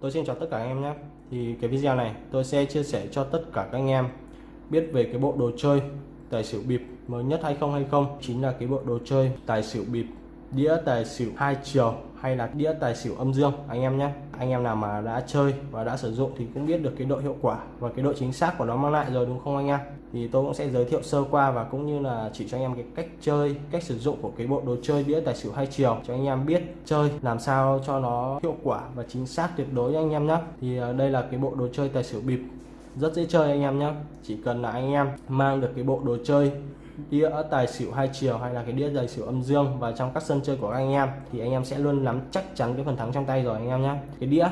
tôi xin chào tất cả anh em nhé. Thì cái video này tôi sẽ chia sẻ cho tất cả các anh em biết về cái bộ đồ chơi tài xỉu bịp mới nhất 2020 chính là cái bộ đồ chơi tài xỉu bịp đĩa tài xỉu hai chiều hay là đĩa tài xỉu âm dương, anh em nhé. Anh em nào mà đã chơi và đã sử dụng thì cũng biết được cái độ hiệu quả và cái độ chính xác của nó mang lại rồi, đúng không anh em? Thì tôi cũng sẽ giới thiệu sơ qua và cũng như là chỉ cho anh em cái cách chơi, cách sử dụng của cái bộ đồ chơi đĩa tài xỉu hai chiều cho anh em biết chơi, làm sao cho nó hiệu quả và chính xác tuyệt đối anh em nhé. Thì ờ, đây là cái bộ đồ chơi tài xỉu bịp, rất dễ chơi anh em nhé. Chỉ cần là anh em mang được cái bộ đồ chơi đĩa tài xỉu hai chiều hay là cái đĩa tài xỉu âm dương và trong các sân chơi của anh em, thì anh em sẽ luôn nắm chắc chắn cái phần thắng trong tay rồi anh em nhé cái đĩa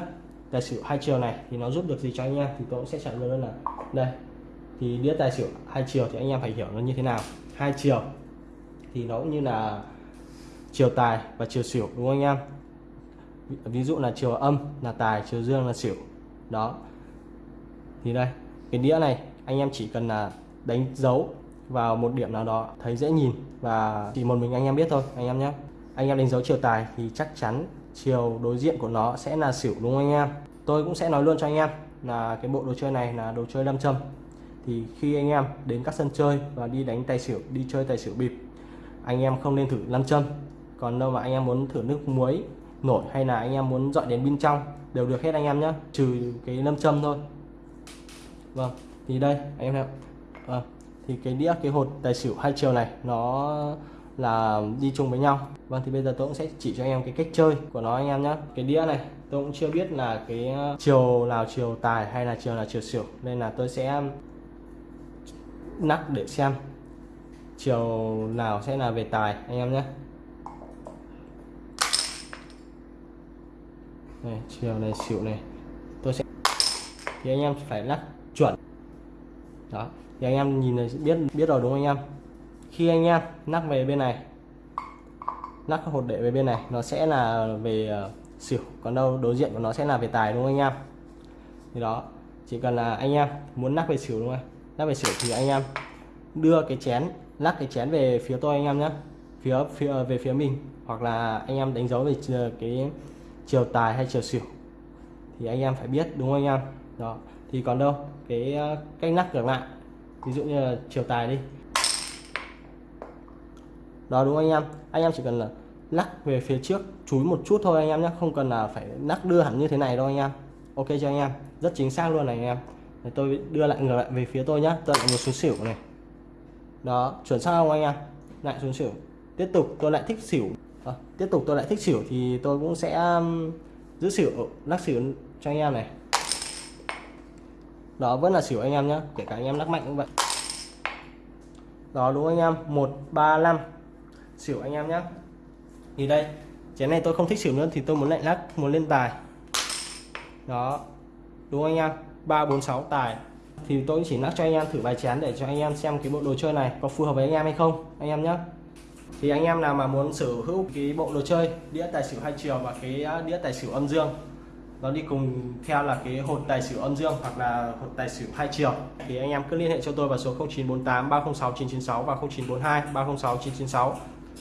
tài xỉu hai chiều này thì nó giúp được gì cho anh em thì tôi cũng sẽ trả lời luôn là đây. Thì đĩa tài xỉu hai chiều thì anh em phải hiểu nó như thế nào. Hai chiều thì nó cũng như là chiều tài và chiều xỉu, đúng không anh em? Ví dụ là chiều âm là tài, chiều dương là xỉu. Đó. Thì đây, cái đĩa này anh em chỉ cần là đánh dấu vào một điểm nào đó thấy dễ nhìn và chỉ một mình anh em biết thôi, anh em nhé. Anh em đánh dấu chiều tài thì chắc chắn chiều đối diện của nó sẽ là xỉu đúng không anh em? Tôi cũng sẽ nói luôn cho anh em là cái bộ đồ chơi này là đồ chơi lâm châm. Thì khi anh em đến các sân chơi và đi đánh tài xỉu, đi chơi tài xỉu bịp, anh em không nên thử lâm châm. Còn đâu mà anh em muốn thử nước muối nổi hay là anh em muốn dọi đến bên trong đều được hết anh em nhé, trừ cái lâm châm thôi. Vâng thì đây, anh em ạ vâng thì cái đĩa cái hột tài xỉu hai chiều này nó là đi chung với nhau. Vâng thì bây giờ tôi cũng sẽ chỉ cho anh em cái cách chơi của nó anh em nhé cái đĩa này tôi cũng chưa biết là cái ờ, chiều nào chiều tài hay là chiều là chiều xỉu. Nên là tôi sẽ nắp để xem chiều nào sẽ là về tài anh em nhé này, chiều này xỉu này tôi sẽ thì anh em phải lắc chuẩn đó. Thì anh em nhìn này biết biết rồi đúng không anh em? Khi anh em nắp về bên này nắp hột đệ về bên này nó sẽ là về uh, xỉu. Còn đâu đối diện của nó sẽ là về tài đúng không anh em? Thì đó chỉ cần là anh em muốn nắp về xỉu đúng không? Nắp về xỉu thì anh em đưa cái chén lắc cái chén về phía tôi anh em nhé. Phía phía ờ, về phía mình. Hoặc là anh em đánh dấu về ờ, cái chiều tài hay chiều xỉu. Thì anh em phải biết đúng không anh em? Đó thì còn đâu cái ờ, cách lắc ngược lại ví dụ như là chiều tài đi. Đó đúng không anh em? Anh em chỉ cần là lắc về phía trước chúi một chút thôi anh em nhé không cần là phải lắc đưa hẳn như thế này đâu anh em. Ok cho anh em? Rất chính xác luôn này anh em. Để tôi đưa lại ngược lại về phía tôi nhá tôi lại một số xỉu này. Đó chuẩn xác không anh em? Lại xuống xỉu. Tiếp tục tôi lại thích xỉu. À, tiếp tục tôi lại thích xỉu thì tôi cũng sẽ giữ xỉu lắc xỉu cho anh em này đó, vẫn là xỉu anh em nhé kể cả anh em lắc mạnh cũng vậy. Đó, đúng anh em? 135 xỉu anh em nhé thì đây, chén này tôi không thích xỉu nữa thì tôi muốn lại lắc, muốn lên tài. Đó, đúng anh em? 346 tài. Thì tôi chỉ lắc cho anh em thử vài chén để cho anh em xem cái bộ đồ chơi này có phù hợp với anh em hay không, anh em nhé thì anh em nào mà muốn sở hữu cái bộ đồ chơi, đĩa tài xỉu hai chiều và cái à, đĩa tài xỉu âm dương nó đi cùng theo là cái hột tài xỉu âm dương hoặc là hột tài xỉu hai chiều. Thì anh em cứ liên hệ cho tôi vào số 0948 306 996 và 0942 306 996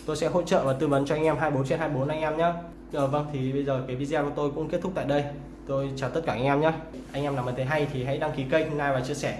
tôi sẽ hỗ trợ và tư vấn cho anh em 24 trên 24 anh em nhé Ờ, vâng thì bây giờ cái video của tôi cũng kết thúc tại đây. Tôi chào tất cả anh em nhé anh em nào mà thấy hay thì hãy đăng ký kênh like và chia sẻ.